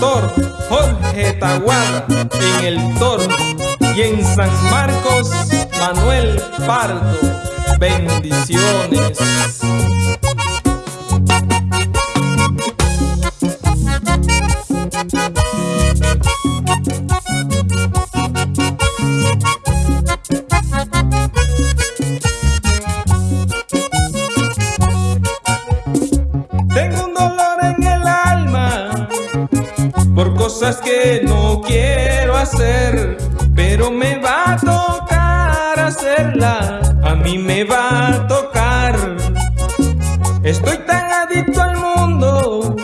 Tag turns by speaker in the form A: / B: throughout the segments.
A: Jorge Taguada en el Toro y en San Marcos Manuel Pardo. Bendiciones. Pero me va a tocar hacerla, a mí me va a tocar. Estoy tan adicto al mundo,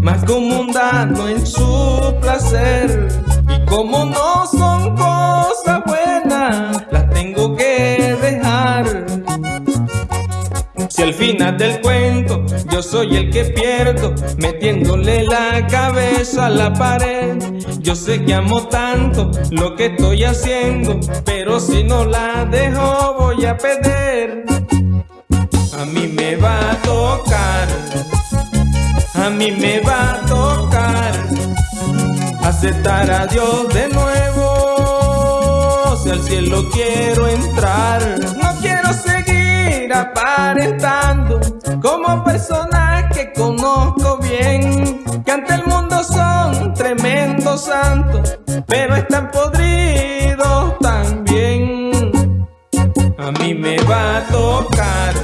A: más como mundano en su placer, y como no son cosas buenas, las tengo que dejar. Si al final del cuento yo soy el que pierdo, metiéndole la cabeza a la pared. Yo sé que amo tanto lo que estoy haciendo, pero si no la dejo voy a perder. A mí me va a tocar, a mí me va a tocar aceptar a Dios de nuevo. Si al cielo quiero entrar, no quiero seguir aparentando como santos, pero están podridos también. A mí me va a tocar,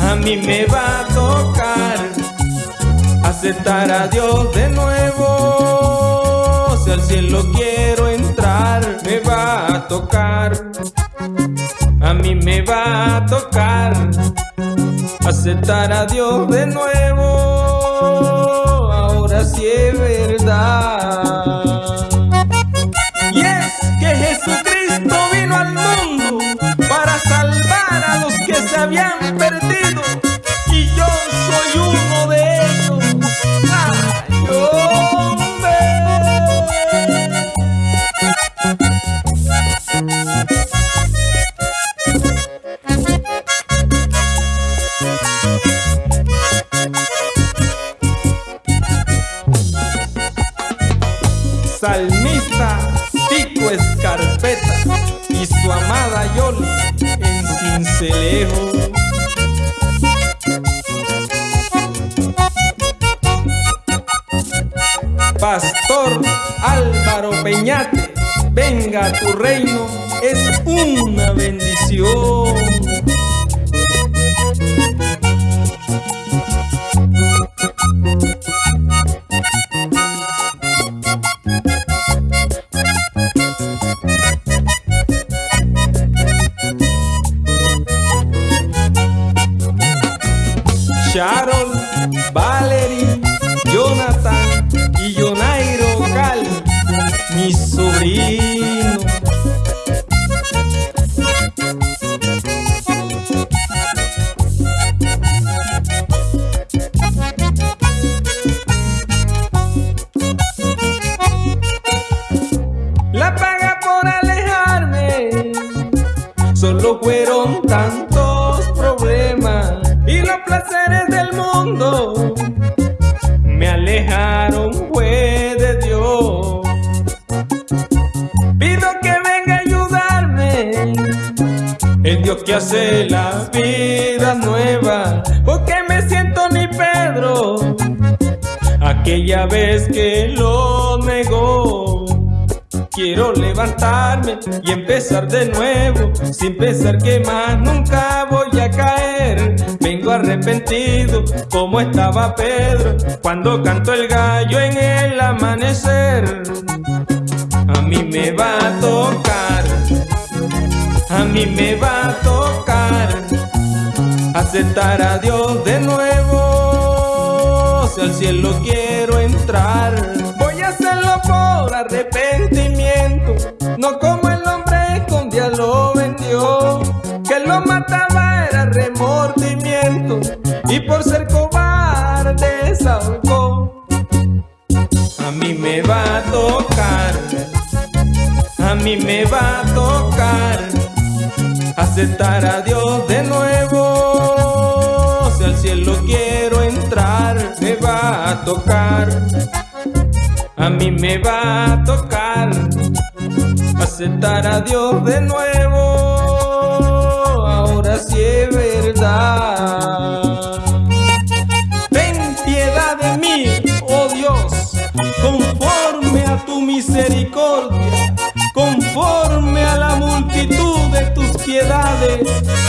A: a mí me va a tocar aceptar a Dios de nuevo. Si al cielo quiero entrar, me va a tocar, a mí me va a tocar aceptar a Dios de nuevo, ahora sí es Salmista Tico Escarpeta y su amada Yoli en Cincelejo. Pastor Álvaro Peñate, venga tu reino, es una bendición. Placeres del mundo me alejaron fue de Dios. Pido que venga a ayudarme, el Dios que hace la vida nueva, porque me siento ni Pedro, aquella vez que lo negó. Quiero levantarme y empezar de nuevo, sin pensar que más nunca voy a caer. Vengo arrepentido como estaba Pedro cuando cantó el gallo en el amanecer. A mí me va a tocar, a mí me va a tocar aceptar a Dios de nuevo. Si al cielo quiero entrar, voy a hacerlo por arrepentimiento, aceptar a Dios de nuevo. Si al cielo quiero entrar, me va a tocar, a mí me va a tocar aceptar a Dios de nuevo, ahora sí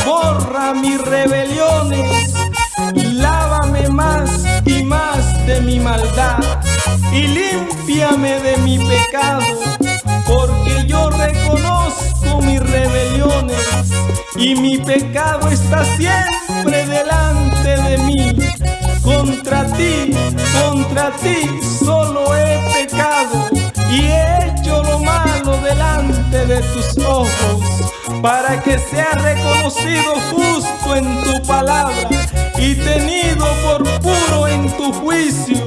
A: borra mis rebeliones, lávame más y más de mi maldad y límpiame de mi pecado porque yo reconozco mis rebeliones y mi pecado está siempre delante de mí. Contra ti, contra ti solo he pecado y he hecho lo malo delante de tus ojos para que sea reconocido justo en tu palabra y tenido por puro en tu juicio